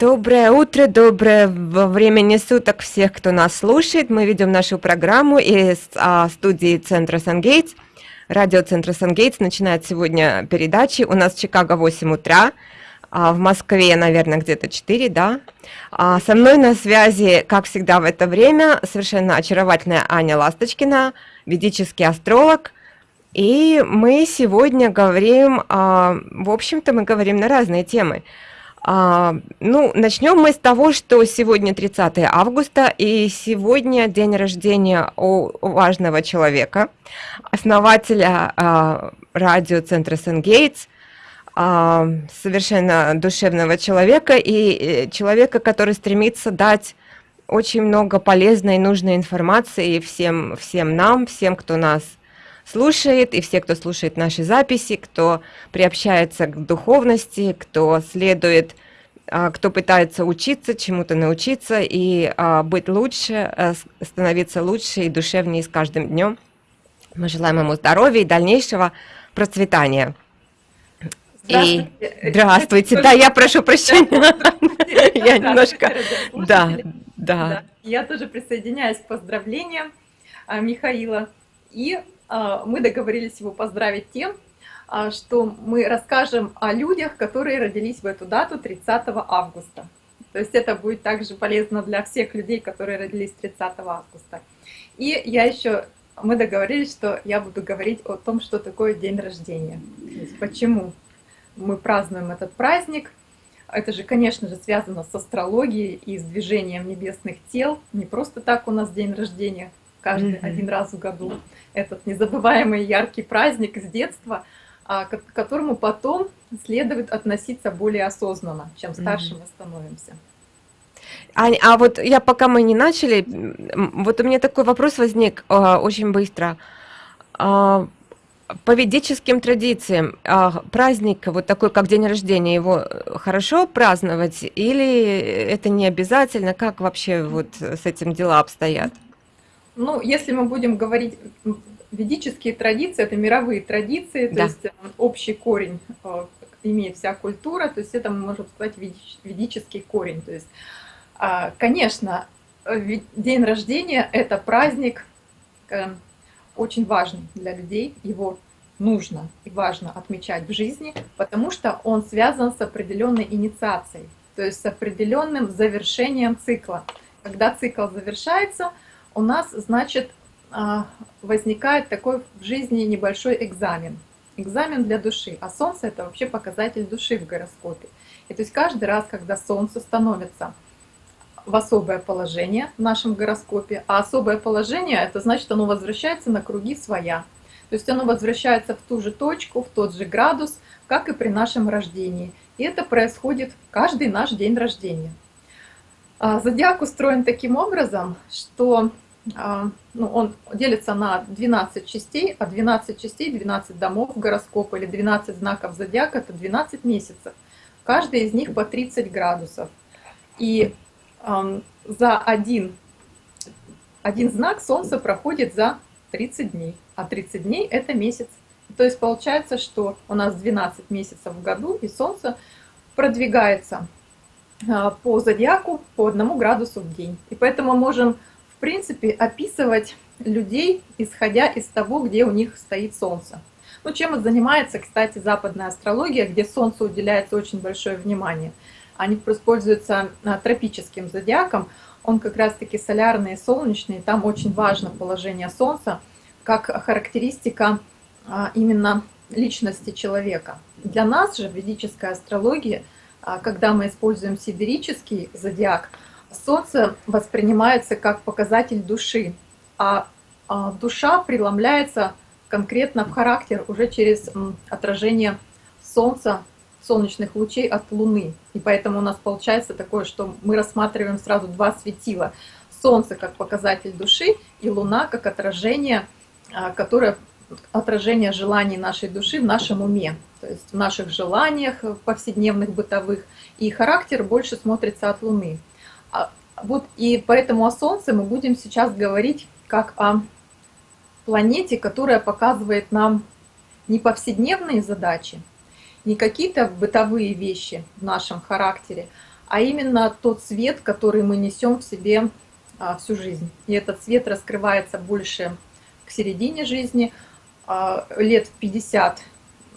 Доброе утро, доброе времени суток всех, кто нас слушает. Мы ведем нашу программу из а, студии Центра Сангейтс. Радиоцентра Сангейтс начинает сегодня передачи. У нас в Чикаго 8 утра, а в Москве, наверное, где-то 4, да. А, со мной на связи, как всегда в это время, совершенно очаровательная Аня Ласточкина, ведический астролог. И мы сегодня говорим, а, в общем-то, мы говорим на разные темы. А, ну, начнем мы с того, что сегодня 30 августа, и сегодня день рождения у важного человека, основателя а, радиоцентра Сенгейтс, а, совершенно душевного человека и э, человека, который стремится дать очень много полезной и нужной информации всем, всем нам, всем, кто нас слушает, и все, кто слушает наши записи, кто приобщается к духовности, кто следует, а, кто пытается учиться, чему-то научиться и а, быть лучше, э, становиться лучше и душевнее с каждым днем. Мы желаем ему здоровья и дальнейшего процветания. Здравствуйте. И... Здравствуйте. Да, я прошу прощения. Я немножко... Да, да. Я тоже присоединяюсь к поздравлениям а, Михаила. И мы договорились его поздравить тем, а, что мы расскажем о людях, которые родились в эту дату 30 августа. То есть это будет также полезно для всех людей, которые родились 30 августа. И я еще, мы договорились, что я буду говорить о том, что такое день рождения. почему мы празднуем этот праздник. Это же, конечно же, связано с астрологией и с движением небесных тел. Не просто так у нас день рождения, каждый mm -hmm. один раз в году этот незабываемый яркий праздник с детства, а, к которому потом следует относиться более осознанно, чем старше mm -hmm. мы становимся. Ань, а вот я пока мы не начали, вот у меня такой вопрос возник э, очень быстро. Э, по ведическим традициям э, праздник вот такой, как день рождения, его хорошо праздновать или это не обязательно? Как вообще вот с этим дела обстоят? Ну, если мы будем говорить ведические традиции, это мировые традиции, то да. есть э, общий корень э, имеет вся культура, то есть это мы можем сказать ведический корень. То есть, а, конечно, день рождения – это праздник э, очень важный для людей, его нужно и важно отмечать в жизни, потому что он связан с определенной инициацией, то есть с определенным завершением цикла. Когда цикл завершается – у нас, значит, а, возникает такой в жизни небольшой экзамен. Экзамен для души. А Солнце это вообще показатель души в гороскопе. И то есть каждый раз, когда Солнце становится в особое положение в нашем гороскопе, а особое положение, это значит, оно возвращается на круги своя. То есть оно возвращается в ту же точку, в тот же градус, как и при нашем рождении. И это происходит каждый наш день рождения. А, зодиак устроен таким образом, что а, ну, он делится на 12 частей, а 12 частей, 12 домов гороскопа или 12 знаков зодиака – это 12 месяцев. Каждый из них по 30 градусов. И э, за один, один знак Солнце проходит за 30 дней, а 30 дней – это месяц. То есть получается, что у нас 12 месяцев в году, и Солнце продвигается по зодиаку по одному градусу в день. И поэтому можем, в принципе, описывать людей, исходя из того, где у них стоит Солнце. Ну, чем и занимается, кстати, западная астрология, где Солнцу уделяется очень большое внимание. Они используются а, тропическим зодиаком, он как раз-таки солярный и солнечный, там очень важно положение Солнца, как характеристика а, именно личности человека. Для нас же ведическая астрология – а когда мы используем сидерический зодиак, Солнце воспринимается как показатель души, а, а душа преломляется конкретно в характер уже через отражение Солнца, солнечных лучей от Луны. И поэтому у нас получается такое, что мы рассматриваем сразу два светила. Солнце как показатель души и Луна как отражение, а, которое отражение желаний нашей души в нашем уме, то есть в наших желаниях повседневных, бытовых, и характер больше смотрится от Луны. А, вот и поэтому о Солнце мы будем сейчас говорить как о планете, которая показывает нам не повседневные задачи, не какие-то бытовые вещи в нашем характере, а именно тот свет, который мы несем в себе а, всю жизнь. И этот свет раскрывается больше к середине жизни, лет в 50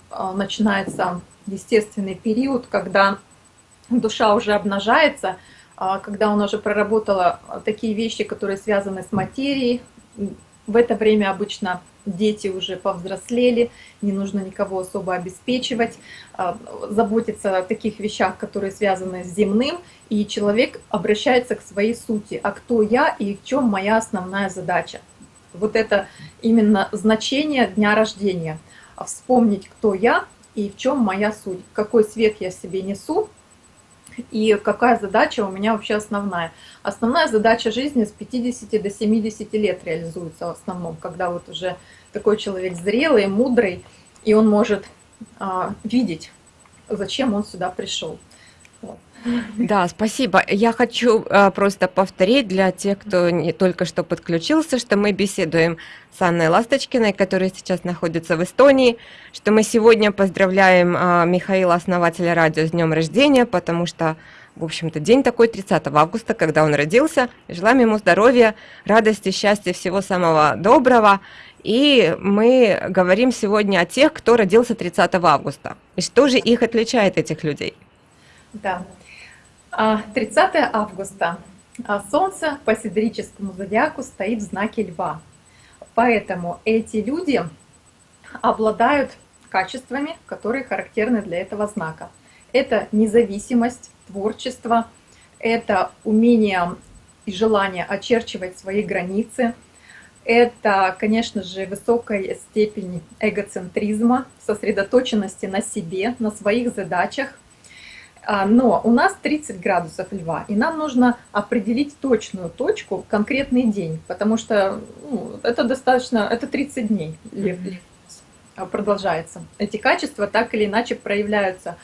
а, начинается естественный период, когда душа уже обнажается, а, когда она уже проработала такие вещи, которые связаны с материей. В это время обычно дети уже повзрослели, не нужно никого особо обеспечивать, а, заботиться о таких вещах, которые связаны с земным, и человек обращается к своей сути, а кто я и в чем моя основная задача. Вот это именно значение дня рождения. Вспомнить, кто я и в чем моя суть, какой свет я себе несу, и какая задача у меня вообще основная. Основная задача жизни с 50 до 70 лет реализуется в основном, когда вот уже такой человек зрелый, мудрый, и он может а, видеть, зачем он сюда пришел. Да, спасибо. Я хочу а, просто повторить для тех, кто не только что подключился, что мы беседуем с Анной Ласточкиной, которая сейчас находится в Эстонии, что мы сегодня поздравляем а, Михаила, основателя радио, с днем рождения, потому что, в общем-то, день такой 30 августа, когда он родился. Желаем ему здоровья, радости, счастья, всего самого доброго. И мы говорим сегодня о тех, кто родился 30 августа. И что же их отличает, этих людей? Да. 30 а, августа. А, Солнце по сидрическому зодиаку стоит в знаке Льва. Поэтому эти люди обладают качествами, которые характерны для этого знака. Это независимость, творчество, это умение и желание очерчивать свои границы, это, конечно же, высокая степень эгоцентризма, сосредоточенности на себе, на своих задачах. А, но у нас 30 градусов льва, и нам нужно определить точную точку, конкретный день, потому что ну, это достаточно, это 30 дней лев, лев продолжается. Эти качества так или иначе проявляются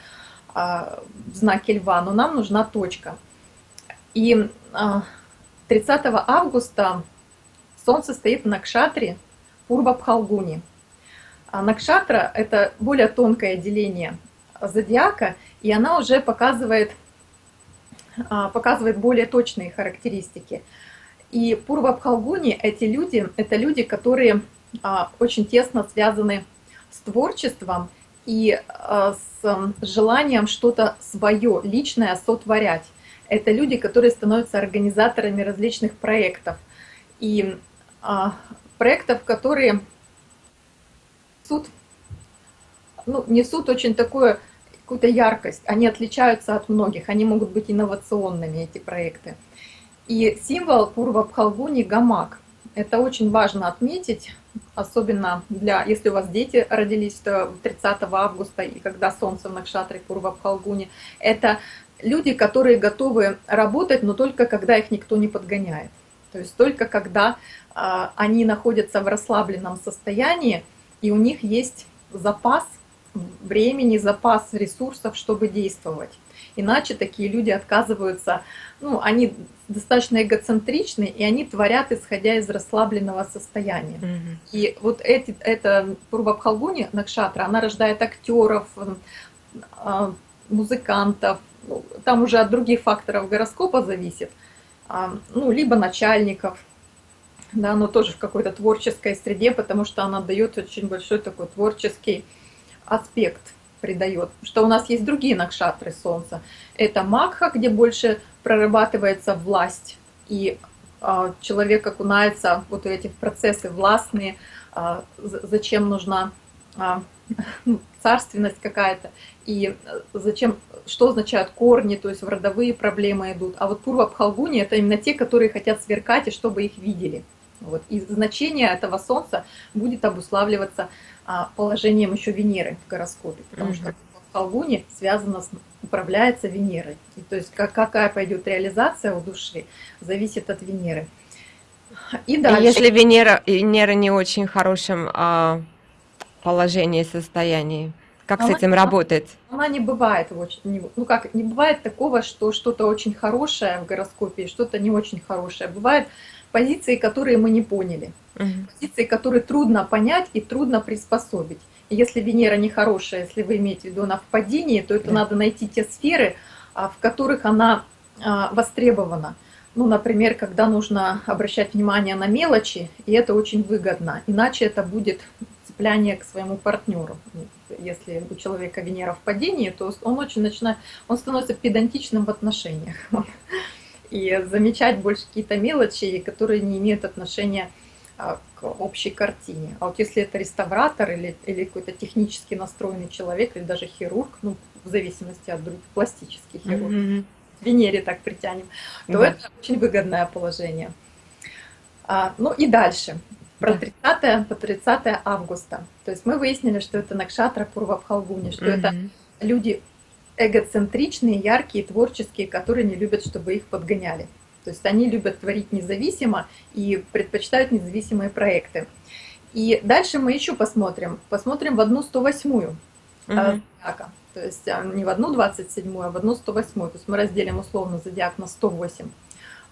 а, в знаке льва, но нам нужна точка. И а, 30 августа Солнце стоит в Накшатре Пурва-Пхалгуни. А Накшатра – это более тонкое деление зодиака, и она уже показывает, а, показывает более точные характеристики. И Пурва-Пхалгуни – эти люди, это люди, которые а, очень тесно связаны с творчеством и а, с желанием что-то свое, личное сотворять. Это люди, которые становятся организаторами различных проектов. И проектов, которые несут, ну, несут очень такую какую-то яркость. Они отличаются от многих, они могут быть инновационными, эти проекты. И символ Пурва Пхалгуни – гамак. Это очень важно отметить, особенно для, если у вас дети родились 30 августа, и когда солнце в Накшатре Пурва Пхалгуни. Это люди, которые готовы работать, но только когда их никто не подгоняет. То есть только когда а, они находятся в расслабленном состоянии, и у них есть запас времени, запас ресурсов, чтобы действовать. Иначе такие люди отказываются, ну, они достаточно эгоцентричны, и они творят, исходя из расслабленного состояния. Mm -hmm. И вот эти, это Пурвабхалгуни Накшатра, она рождает актеров, а, музыкантов, ну, там уже от других факторов гороскопа зависит, а, ну, либо начальников, да, но тоже в какой-то творческой среде, потому что она дает очень большой такой творческий аспект, придает. Что у нас есть другие накшатры Солнца. Это Макха, где больше прорабатывается власть, и а, человек окунается вот эти процессы властные, а, зачем нужна а, царственность какая-то, и зачем, что означают корни, то есть в родовые проблемы идут. А вот Пурва Пхалгуни – это именно те, которые хотят сверкать, и чтобы их видели. Вот. И значение этого Солнца будет обуславливаться а, положением еще Венеры в гороскопе, потому mm -hmm. что в Колгуне связано с управляется Венерой. И, то есть как, какая пойдет реализация у души, зависит от Венеры. И дальше. Если Венера, Венера не очень хорошем а, положении, состоянии, как она, с этим работать? Она не бывает очень, ну как, не бывает такого, что что-то очень хорошее в гороскопе, что-то не очень хорошее. Бывает позиции, которые мы не поняли, угу. позиции, которые трудно понять и трудно приспособить. И если Венера нехорошая, если вы имеете в виду она в падении, то это да. надо найти те сферы, в которых она востребована. Ну, например, когда нужно обращать внимание на мелочи, и это очень выгодно, иначе это будет цепляние к своему партнеру. Если у человека Венера в падении, то он очень начинает, он становится педантичным в отношениях. И замечать больше какие-то мелочи, которые не имеют отношения а, к общей картине. А вот если это реставратор или, или какой-то технически настроенный человек, или даже хирург, ну, в зависимости от других, пластический хирург, mm -hmm. Венере так притянем, то да. это очень выгодное положение. А, ну и дальше. Про 30 по 30 августа. То есть мы выяснили, что это Накшатра Пурва в Халгуне, что mm -hmm. это люди эгоцентричные, яркие, творческие, которые не любят, чтобы их подгоняли. То есть они любят творить независимо и предпочитают независимые проекты. И дальше мы еще посмотрим. Посмотрим в одну 108-ю. Угу. То есть а, не в одну 27 а в одну 108 То есть мы разделим условно зодиак на 108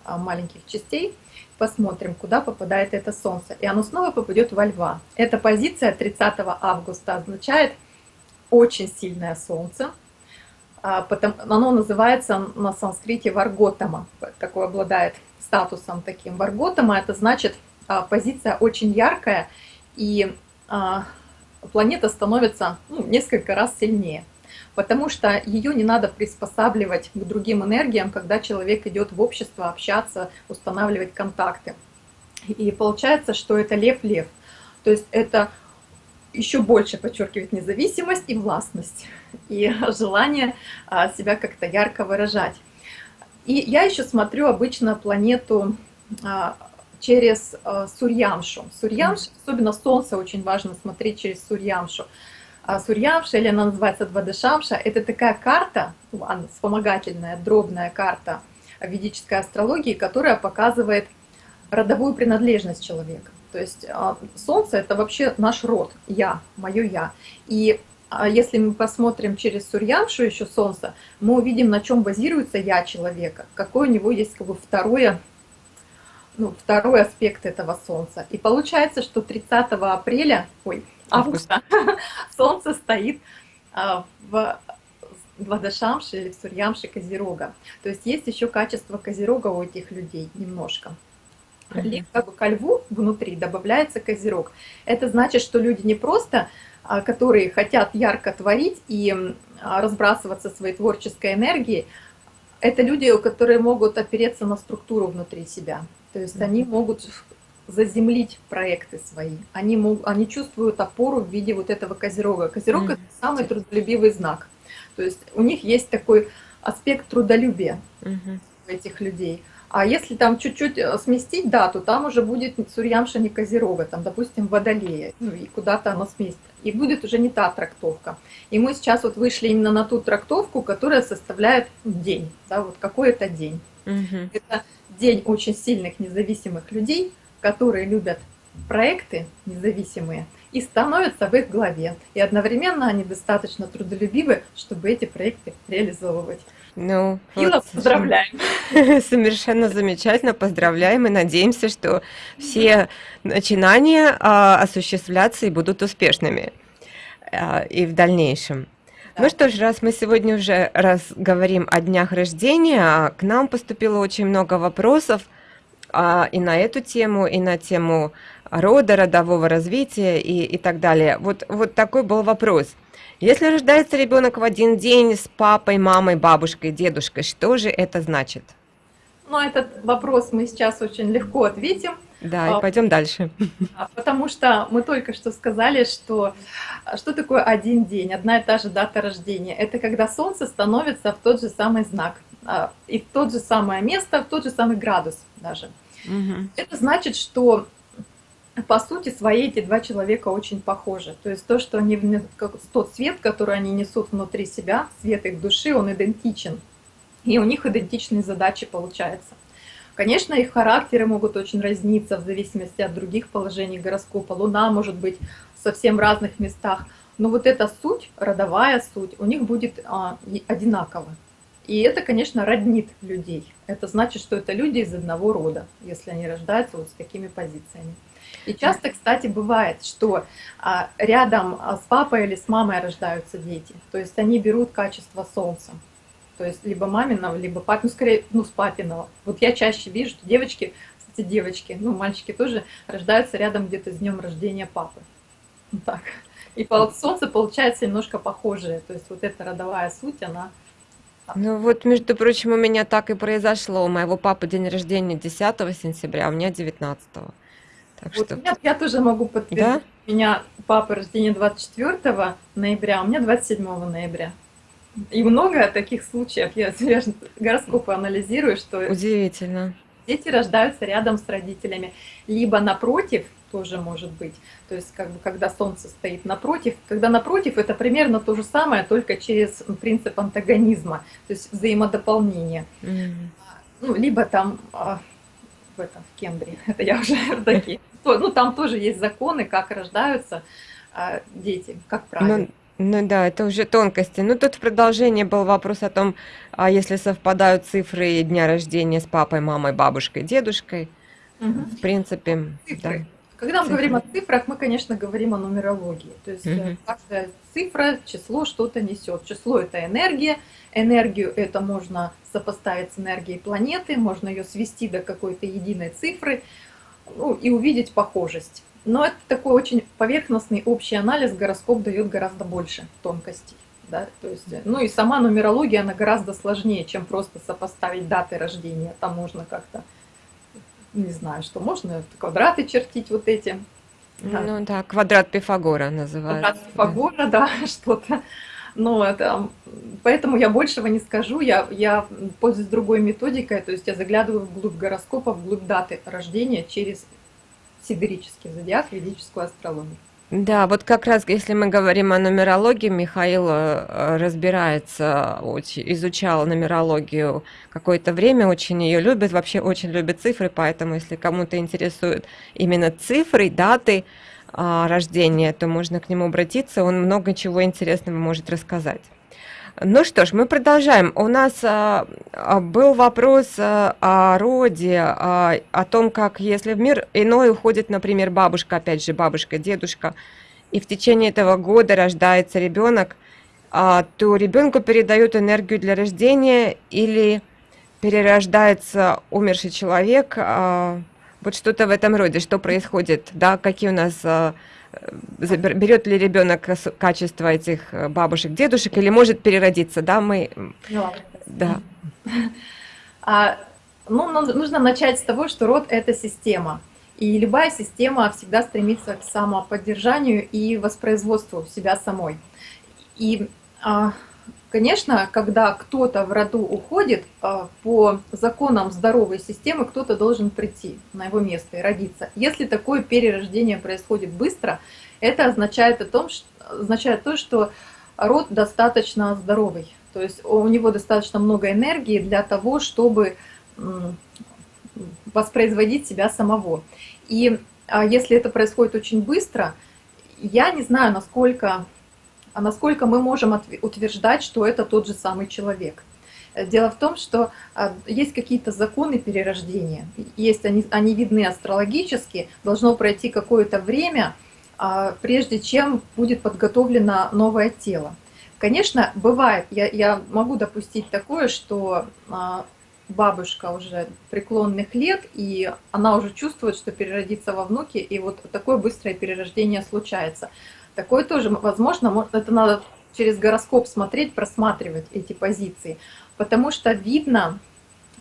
а, маленьких частей. Посмотрим, куда попадает это Солнце. И оно снова попадет во Льва. Эта позиция 30 августа означает очень сильное Солнце. Потом, оно называется на санскрите Варготама. Такой обладает статусом таким. Варготама это значит позиция очень яркая. И планета становится ну, несколько раз сильнее потому что ее не надо приспосабливать к другим энергиям, когда человек идет в общество общаться, устанавливать контакты. И получается, что это лев-лев. То есть это еще больше подчеркивает независимость и властность, и желание а, себя как-то ярко выражать. И я еще смотрю обычно планету а, через а, Сурьямшу. Сурьямш, особенно Солнце очень важно смотреть через Сурьямшу. Сурьямша, или она называется Двадышамша, это такая карта, ну, вспомогательная, дробная карта ведической астрологии, которая показывает родовую принадлежность человека. То есть а, Солнце – это вообще наш род, я, мое я. И а, если мы посмотрим через Сурьямшу еще Солнце, мы увидим, на чем базируется я человека, какой у него есть как бы второе, ну, второй аспект этого Солнца. И получается, что 30 апреля, ой, августа Солнце стоит а, в Владашамше или в Сурьямше Козерога. То есть есть еще качество Козерога у этих людей немножко. Как бы ко льву внутри добавляется Козерог. Это значит, что люди не просто, а, которые хотят ярко творить и а, разбрасываться своей творческой энергией, это люди, которые могут опереться на структуру внутри себя. То есть они могут заземлить проекты свои. Они, могут, они чувствуют опору в виде вот этого козерога. Козерог mm -hmm. это самый трудолюбивый знак. То есть у них есть такой аспект трудолюбия mm -hmm. у этих людей. А если там чуть-чуть э, сместить дату, там уже будет Сурьямша не Козерога, там, допустим, Водолея, ну и куда-то оно сместит. И будет уже не та трактовка. И мы сейчас вот вышли именно на ту трактовку, которая составляет день, да, вот какой это день. Угу. Это день очень сильных независимых людей, которые любят проекты независимые и становятся в их главе. И одновременно они достаточно трудолюбивы, чтобы эти проекты реализовывать. Ну, Ила, вот, поздравляем. Совершенно замечательно, поздравляем и надеемся, что все начинания а, осуществляться и будут успешными а, и в дальнейшем. Да. Ну что ж, раз мы сегодня уже раз говорим о днях рождения, а к нам поступило очень много вопросов а, и на эту тему, и на тему рода, родового развития и, и так далее. Вот, вот такой был вопрос. Если рождается ребенок в один день с папой, мамой, бабушкой, дедушкой, что же это значит? Ну, этот вопрос мы сейчас очень легко ответим. Да, и а, пойдем дальше. Потому что мы только что сказали, что что такое один день, одна и та же дата рождения. Это когда Солнце становится в тот же самый знак, а, и в тот же самое место, в тот же самый градус даже. Угу. Это значит, что по сути своей эти два человека очень похожи. То есть то, что они, тот свет, который они несут внутри себя, свет их души, он идентичен. И у них идентичные задачи получаются. Конечно, их характеры могут очень разниться в зависимости от других положений гороскопа. Луна может быть совсем разных местах. Но вот эта суть, родовая суть, у них будет а, одинакова. И это, конечно, роднит людей. Это значит, что это люди из одного рода, если они рождаются вот с такими позициями. И часто, кстати, бывает, что а, рядом а, с папой или с мамой рождаются дети. То есть они берут качество солнца. То есть либо маминого, либо папиного, ну, скорее, ну, с папиного. Вот я чаще вижу, что девочки, кстати, девочки, ну, мальчики тоже рождаются рядом где-то с днем рождения папы. Так. И по солнце получается немножко похожее. То есть вот эта родовая суть, она... Ну вот, между прочим, у меня так и произошло. У моего папы день рождения 10 сентября, а у меня 19. Так вот что... меня, я тоже могу подтвердить. Да? У меня папа рождения 24 ноября, а у меня 27 ноября. И много таких случаев. Я, гороскопы анализирую, что... Удивительно. Дети рождаются рядом с родителями. Либо напротив, тоже может быть. То есть, как бы, когда Солнце стоит напротив, когда напротив, это примерно то же самое, только через принцип антагонизма, то есть взаимодополнения. Mm -hmm. Ну, либо там а, в этом, в Кембре, это я уже такие. Ну, там тоже есть законы, как рождаются а, дети, как ну, правильно. Ну да, это уже тонкости. Ну тут в продолжении был вопрос о том, а если совпадают цифры дня рождения с папой, мамой, бабушкой, дедушкой. Угу. В принципе, цифры. да. Когда мы говорим о цифрах, мы, конечно, говорим о нумерологии. То есть угу. каждая цифра, число что-то несет. Число это энергия. Энергию это можно сопоставить с энергией планеты, можно ее свести до какой-то единой цифры ну, и увидеть похожесть. Но это такой очень поверхностный общий анализ, гороскоп дает гораздо больше тонкостей. Да? То есть, ну и сама нумерология, она гораздо сложнее, чем просто сопоставить даты рождения. Там можно как-то, не знаю, что можно, квадраты чертить вот эти. Ну да, квадрат Пифагора называется. Квадрат Пифагора, да, да что-то. Но это, поэтому я большего не скажу, я, я пользуюсь другой методикой, то есть я заглядываю вглубь гороскопа, вглубь даты рождения через сидерический зодиак, ведическую астрологию. Да, вот как раз, если мы говорим о нумерологии, Михаил э, разбирается, изучал нумерологию какое-то время, очень ее любит, вообще очень любит цифры, поэтому если кому-то интересуют именно цифры, даты а, рождения, то можно к нему обратиться, он много чего интересного может рассказать. Ну что ж, мы продолжаем. У нас а, а, был вопрос а, о роде, а, о том, как если в мир иной уходит, например, бабушка, опять же, бабушка, дедушка, и в течение этого года рождается ребенок, а, то ребенку передают энергию для рождения или перерождается умерший человек, а, вот что-то в этом роде, что происходит, да, какие у нас... А, берет ли ребенок качество этих э, бабушек, дедушек, или может переродиться, да, мы... Ну, да. А, ну, нужно начать с того, что род – это система. И любая система всегда стремится к самоподдержанию и воспроизводству себя самой. И а, Конечно, когда кто-то в роду уходит, а, по законам здоровой системы кто-то должен прийти на его место и родиться. Если такое перерождение происходит быстро, это означает, о том, что, означает то, что род достаточно здоровый. То есть у него достаточно много энергии для того, чтобы воспроизводить себя самого. И а, если это происходит очень быстро, я не знаю, насколько а насколько мы можем утверждать, что это тот же самый человек. Э, дело в том, что а, есть какие-то законы перерождения, есть они, они видны астрологически, должно пройти какое-то время, а, прежде чем будет подготовлено новое тело. Конечно, бывает, я, я могу допустить такое, что а, бабушка уже преклонных лет, и она уже чувствует, что переродится во внуке, и вот такое быстрое перерождение случается. Такое тоже возможно, это надо через гороскоп смотреть, просматривать эти позиции, потому что видно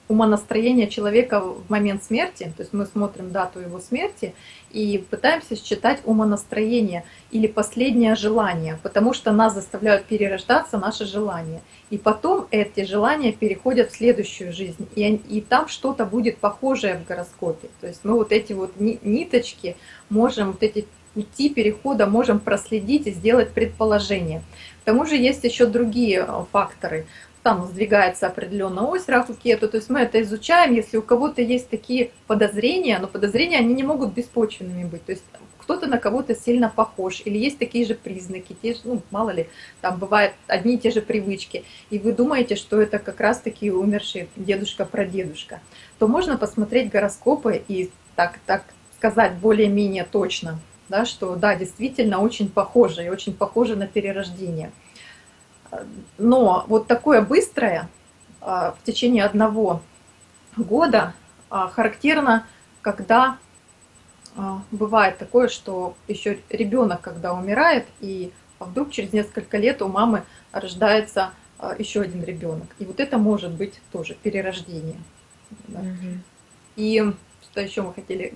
умонастроение человека в момент смерти, то есть мы смотрим дату его смерти и пытаемся считать умонастроение или последнее желание, потому что нас заставляют перерождаться наши желания. И потом эти желания переходят в следующую жизнь, и, и там что-то будет похожее в гороскопе. То есть мы вот эти вот ниточки можем, вот эти пути перехода можем проследить и сделать предположение. К тому же есть еще другие э, факторы. Там сдвигается определенная ось Рафу Кету, то есть мы это изучаем, если у кого-то есть такие подозрения, но подозрения они не могут беспочвенными быть. То есть кто-то на кого-то сильно похож, или есть такие же признаки, те же, ну, мало ли, там бывают одни и те же привычки, и вы думаете, что это как раз-таки умерший дедушка-прадедушка, то можно посмотреть гороскопы и так, так сказать более-менее точно, да, что да, действительно очень похоже и очень похоже на перерождение. Но вот такое быстрое, в течение одного года характерно, когда бывает такое, что еще ребенок, когда умирает, и вдруг через несколько лет у мамы рождается еще один ребенок. И вот это может быть тоже перерождение. Да. Угу. И что еще мы хотели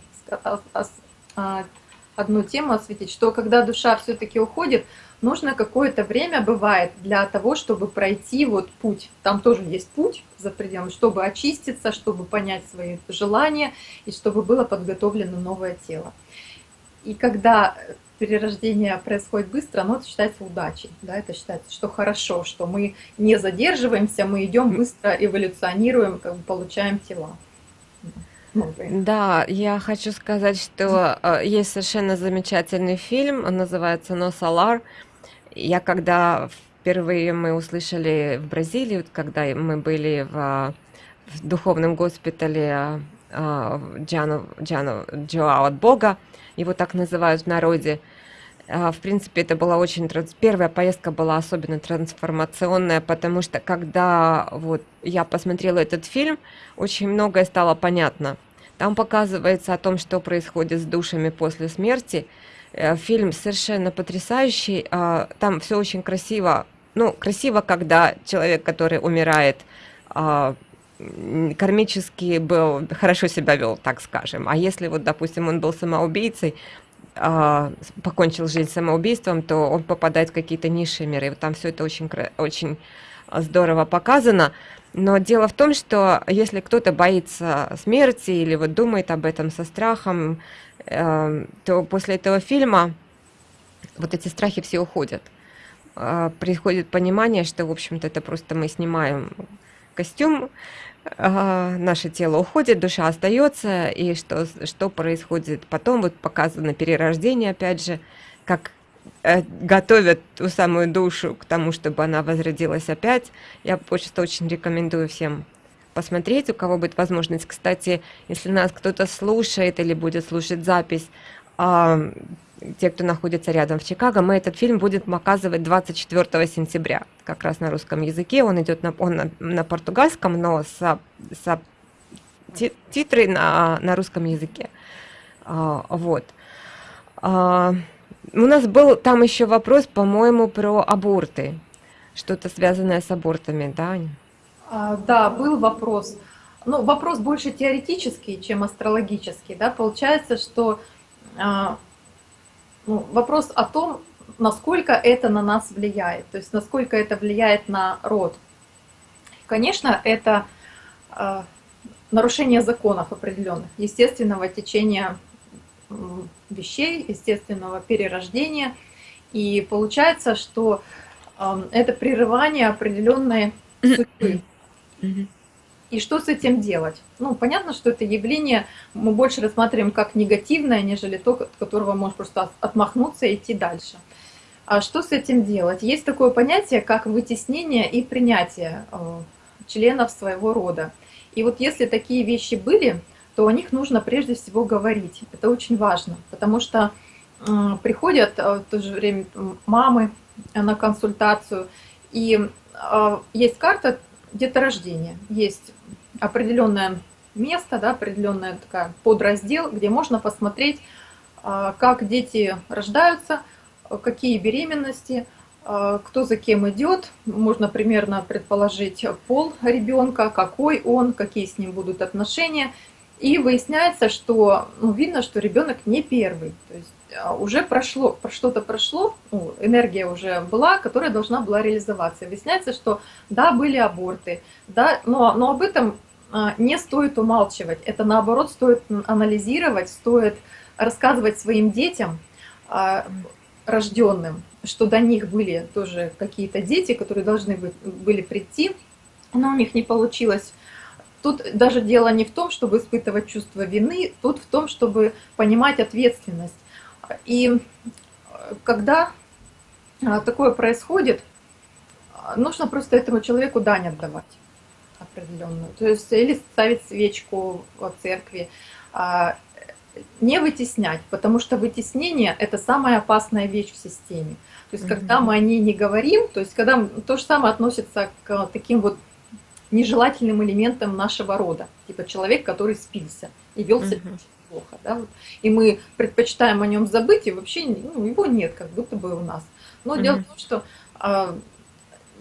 одну тему осветить, что когда душа все-таки уходит, нужно какое-то время бывает для того, чтобы пройти вот путь. Там тоже есть путь за пределами, чтобы очиститься, чтобы понять свои желания и чтобы было подготовлено новое тело. И когда перерождение происходит быстро, оно считается удачей. Да? Это считается, что хорошо, что мы не задерживаемся, мы идем быстро, эволюционируем, как бы получаем тела. Да, я хочу сказать, что э, есть совершенно замечательный фильм, он называется «Но Солар». Я когда впервые мы услышали в Бразилии, когда мы были в, в духовном госпитале э, Джану, Джоао от Бога, его так называют в народе, в принципе, это была очень... Первая поездка была особенно трансформационная, потому что когда вот я посмотрела этот фильм, очень многое стало понятно. Там показывается о том, что происходит с душами после смерти. Э, фильм совершенно потрясающий. А, там все очень красиво. Ну, красиво, когда человек, который умирает, а, кармически был, хорошо себя вел, так скажем. А если вот, допустим, он был самоубийцей, а, покончил жизнь самоубийством, то он попадает в какие-то низшие миры. И там все это очень, очень здорово показано. Но дело в том, что если кто-то боится смерти или вот думает об этом со страхом, э, то после этого фильма вот эти страхи все уходят. Э, приходит понимание, что, в общем-то, это просто мы снимаем костюм, наше тело уходит, душа остается, и что, что происходит потом, вот показано перерождение, опять же, как Э, готовят ту самую душу к тому, чтобы она возродилась опять. Я просто очень рекомендую всем посмотреть, у кого будет возможность. Кстати, если нас кто-то слушает или будет слушать запись, те, кто находится рядом в Чикаго, мы этот фильм будем показывать 24 сентября, как раз на русском языке. Он идет на, он на, на португальском, но с, с титры на, на русском языке. А, вот. А, у нас был там еще вопрос, по-моему, про аборты. Что-то связанное с абортами, да, Аня? А, да, был вопрос. Ну, вопрос больше теоретический, чем астрологический. Да? Получается, что а, ну, вопрос о том, насколько это на нас влияет, то есть насколько это влияет на род. Конечно, это а, нарушение законов определенных, естественного течения вещей, естественного перерождения. И получается, что э, это прерывание определенной судьбы. И что с этим делать? Ну, понятно, что это явление мы больше рассматриваем как негативное, нежели то, от которого можно просто отмахнуться и идти дальше. А что с этим делать? Есть такое понятие, как вытеснение и принятие э, членов своего рода. И вот если такие вещи были, то о них нужно прежде всего говорить. Это очень важно, потому что э, приходят э, в то же время мамы на консультацию, и есть карта деторождения, есть определенное место, да, определенная такая подраздел, где можно посмотреть, как дети рождаются, какие беременности, кто за кем идет, можно примерно предположить пол ребенка, какой он, какие с ним будут отношения. И выясняется, что ну, видно, что ребенок не первый. То есть а, уже прошло, что-то прошло, ну, энергия уже была, которая должна была реализоваться. И выясняется, что да, были аборты, да, но, но об этом а, не стоит умалчивать. Это наоборот стоит анализировать, стоит рассказывать своим детям, а, рожденным, что до них были тоже какие-то дети, которые должны были прийти, но у них не получилось Тут даже дело не в том, чтобы испытывать чувство вины, тут в том, чтобы понимать ответственность. И э, когда а, такое происходит, нужно просто этому человеку дань отдавать определенную. То есть или ставить свечку в церкви, а, не вытеснять, потому что вытеснение – это самая опасная вещь в системе. То есть, когда мы о ней не говорим, то есть, когда то же самое относится к таким вот нежелательным элементом нашего рода. Типа человек, который спился и вел себя. Плохо. Да? Вот. И мы предпочитаем о нем забыть, и вообще ну, его нет, как будто бы у нас. Но угу. дело в том, что а,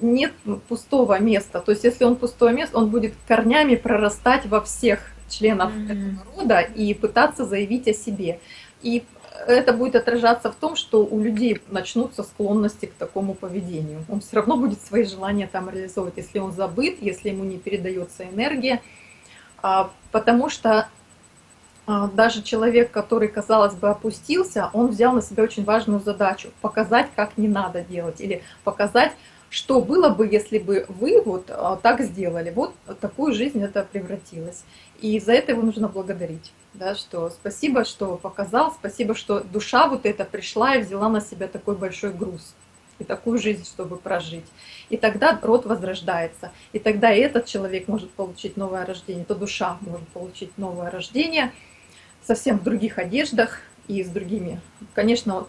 нет пустого места. То есть если он пустое место, он будет корнями прорастать во всех членов mm-hmm. этого рода и пытаться заявить о себе. И это будет отражаться в том, что у людей начнутся склонности к такому поведению. Он все равно будет свои желания там реализовывать, если он забыт, если ему не передается энергия. А, потому что даже человек, который, казалось бы, опустился, он взял на себя очень важную задачу – показать, как не надо делать, или показать, что было бы, если бы вы вот а, так сделали. Вот такую жизнь это превратилось. И за это его нужно благодарить. Да, что спасибо, что показал, спасибо, что душа вот эта пришла и взяла на себя такой большой груз и такую жизнь, чтобы прожить. И тогда род возрождается. И тогда этот человек может получить новое рождение, то душа может получить новое рождение совсем в других одеждах и с другими. Конечно,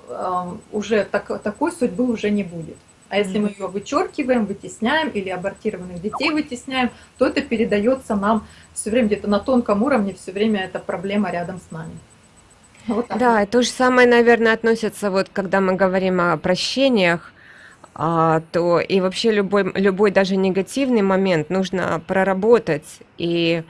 уже так, такой судьбы уже не будет. А если мы ее вычеркиваем, вытесняем или абортированных детей вытесняем, то это передается нам все время где-то на тонком уровне, все время эта проблема рядом с нами. Вот да, то же самое, наверное, относится, вот когда мы говорим о прощениях, а, то и вообще любой, любой даже негативный момент нужно проработать и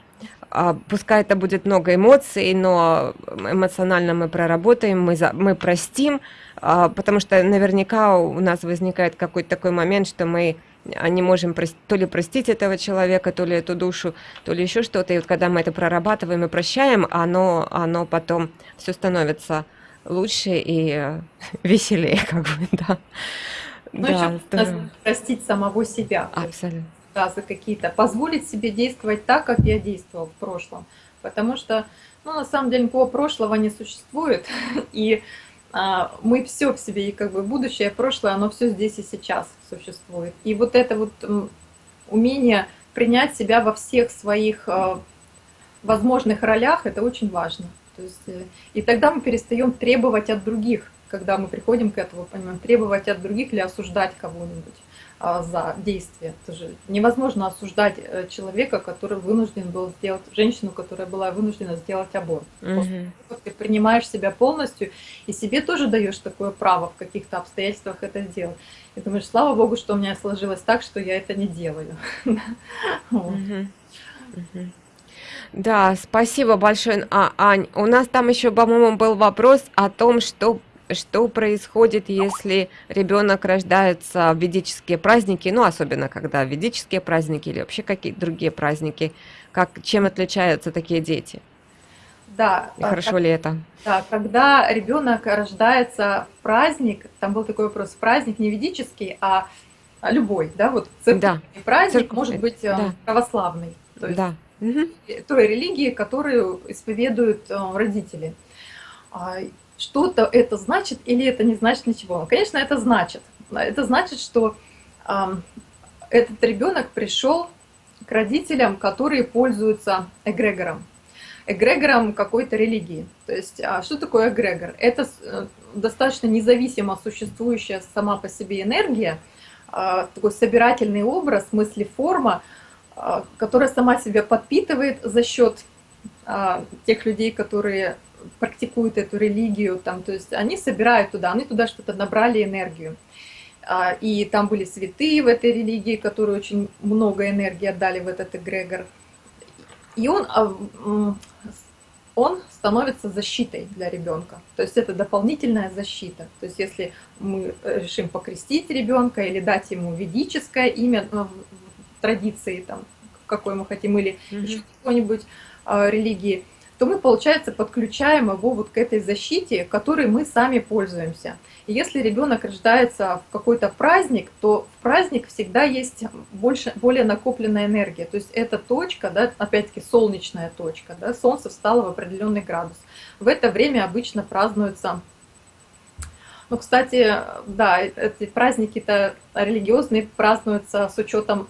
пускай это будет много эмоций, но эмоционально мы проработаем, мы, за, мы простим, а, потому что наверняка у нас возникает какой-то такой момент, что мы не можем то ли простить этого человека, то ли эту душу, то ли еще что-то. И вот когда мы это прорабатываем и прощаем, оно, оно потом все становится лучше и веселее, как бы, да. Ну, да, еще простить самого себя. Абсолютно. Да, какие-то. Позволить себе действовать так, как я действовал в прошлом. Потому что, ну, на самом деле, никакого прошлого не существует. И а, мы все в себе, и как бы будущее, прошлое, оно все здесь и сейчас существует. И вот это вот умение принять себя во всех своих а, возможных ролях, это очень важно. То есть, э, и тогда мы перестаем требовать от других, когда мы приходим к этому, понимаем, требовать от других или осуждать кого-нибудь. А, за действие. Это же невозможно осуждать э, человека, который вынужден был сделать, женщину, которая была вынуждена сделать аборт. Угу. Ты принимаешь себя полностью и себе тоже даешь такое право в каких-то обстоятельствах это сделать. И думаешь, слава богу, что у меня сложилось так, что я это не делаю. Да, спасибо большое, а, Ань. У нас там еще, по-моему, был вопрос о том, что что происходит, если ребенок рождается в ведические праздники, ну, особенно когда ведические праздники или вообще какие-то другие праздники, как, чем отличаются такие дети? Да. И хорошо как, ли это? Да, когда ребенок рождается в праздник, там был такой вопрос, праздник не ведический, а любой, да, вот церковный да. праздник Церковь, может быть э, да. православный, то есть да. той религии, которую исповедуют э, родители. А, что-то это значит или это не значит ничего. Ну, конечно, это значит. Это значит, что э, этот ребенок пришел к родителям, которые пользуются эгрегором. Эгрегором какой-то религии. То есть, а что такое эгрегор? Это э, достаточно независимо существующая сама по себе энергия, э, такой собирательный образ, мысли, форма, э, которая сама себя подпитывает за счет э, тех людей, которые практикуют эту религию, там, то есть они собирают туда, они туда что-то набрали энергию. А, и там были святые в этой религии, которые очень много энергии отдали в этот эгрегор. И он, а, он становится защитой для ребенка. То есть это дополнительная защита. То есть если мы решим покрестить ребенка или дать ему ведическое имя ну, в традиции, там, какой мы хотим, или mm -hmm. еще какой-нибудь а, религии, то мы, получается, подключаем его вот к этой защите, которой мы сами пользуемся. И если ребенок рождается в какой-то праздник, то в праздник всегда есть больше, более накопленная энергия. То есть эта точка, да, опять-таки солнечная точка, да, солнце встало в определенный градус. В это время обычно празднуются ну, кстати, да, эти праздники-то религиозные празднуются с учетом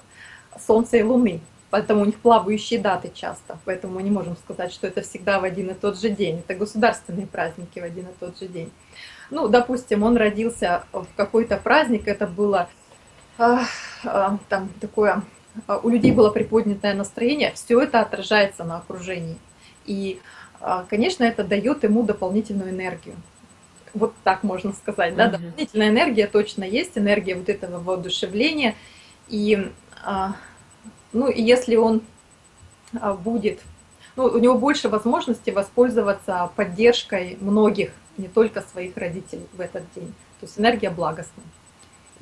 Солнца и Луны поэтому у них плавающие даты часто, поэтому мы не можем сказать, что это всегда в один и тот же день. Это государственные праздники в один и тот же день. Ну, допустим, он родился в какой-то праздник, это было э, э, там такое а, у людей было приподнятое настроение, все это отражается на окружении. И, конечно, это дает ему дополнительную энергию. Вот так можно сказать, да, дополнительная энергия точно есть, энергия вот этого воодушевления. И, ну, и если он будет, ну, у него больше возможностей воспользоваться поддержкой многих, не только своих родителей в этот день. То есть энергия благостная.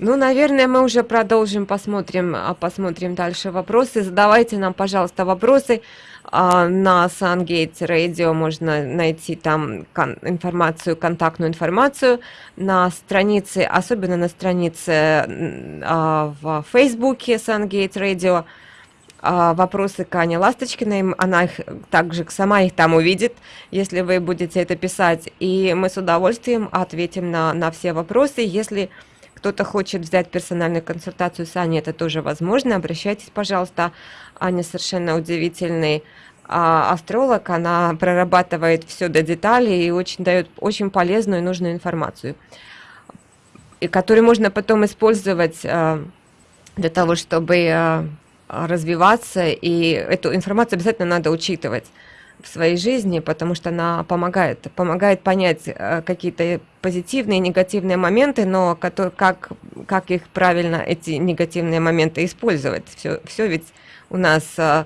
Ну, наверное, мы уже продолжим, посмотрим, а, посмотрим дальше вопросы. Задавайте нам, пожалуйста, вопросы. А, на SunGate Radio можно найти там информацию, контактную информацию на странице, особенно на странице а, в Фейсбуке SunGate Radio. Вопросы к Ане Ласточкиной, она их также сама их там увидит, если вы будете это писать. И мы с удовольствием ответим на, на все вопросы. Если кто-то хочет взять персональную консультацию с Аней, это тоже возможно. Обращайтесь, пожалуйста. Аня совершенно удивительный а, астролог, она прорабатывает все до деталей и очень дает очень полезную и нужную информацию, и которую можно потом использовать а, для того, чтобы а, развиваться, и эту информацию обязательно надо учитывать в своей жизни, потому что она помогает, помогает понять э, какие-то позитивные и негативные моменты, но как, как их правильно, эти негативные моменты использовать. Все, все ведь у нас а,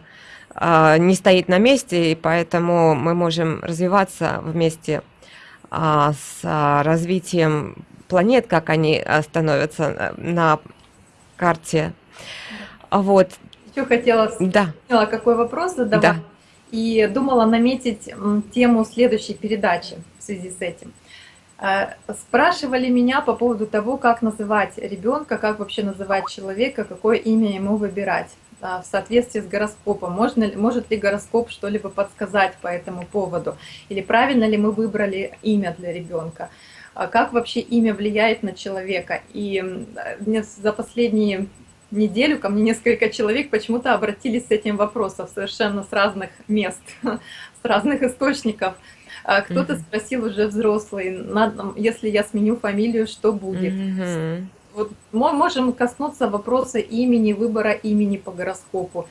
а, не стоит на месте, и поэтому мы можем развиваться вместе а, с развитием планет, как они становятся на карте. Вот. Еще хотела, да. какой вопрос задавать. Да и думала наметить тему следующей передачи в связи с этим. Э, спрашивали меня по поводу того, как называть ребенка, как вообще называть человека, какое имя ему выбирать э, в соответствии с гороскопом. Можно, может ли гороскоп что-либо подсказать по этому поводу? Или правильно ли мы выбрали имя для ребенка? А как вообще имя влияет на человека? И мне за последние неделю ко мне несколько человек почему-то обратились с этим вопросом совершенно с разных мест, с разных источников. А кто-то спросил уже взрослый, если я сменю фамилию, что будет? Вот мы можем коснуться вопроса имени, выбора имени по гороскопу.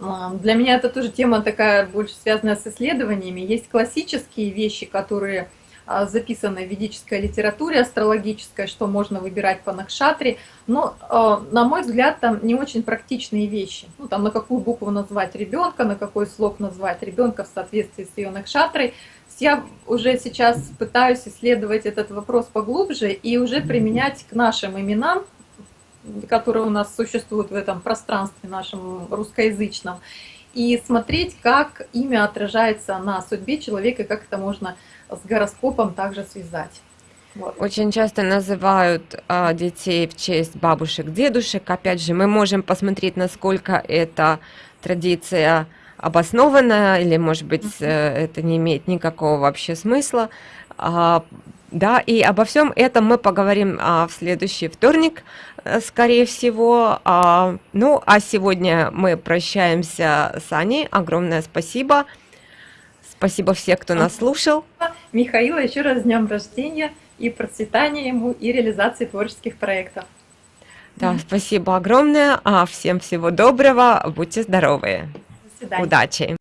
А, для меня это тоже тема такая больше связанная с исследованиями. Есть классические вещи, которые а, записано в ведической литературе астрологической, что можно выбирать по Накшатре, но, а, на мой взгляд, там не очень практичные вещи. Ну, там на какую букву назвать ребенка, на какой слог назвать ребенка в соответствии с ее Накшатрой. Я уже сейчас пытаюсь исследовать этот вопрос поглубже и уже применять к нашим именам, которые у нас существуют в этом пространстве нашем русскоязычном, и смотреть, как имя отражается на судьбе человека, как это можно с гороскопом также связать. Вот. Очень часто называют а, детей в честь бабушек, дедушек. Опять же, мы можем посмотреть, насколько эта традиция обоснованная, или, может быть, -huh. это не имеет никакого вообще смысла. А, да, и обо всем этом мы поговорим а, в следующий вторник, э, скорее всего. А, ну, а сегодня мы прощаемся с Аней. Огромное спасибо. Спасибо всем, кто нас слушал. Михаила еще раз с днем рождения и процветания ему, и реализации творческих проектов. Да, спасибо огромное. А всем всего доброго. Будьте здоровы. До свидания. Удачи.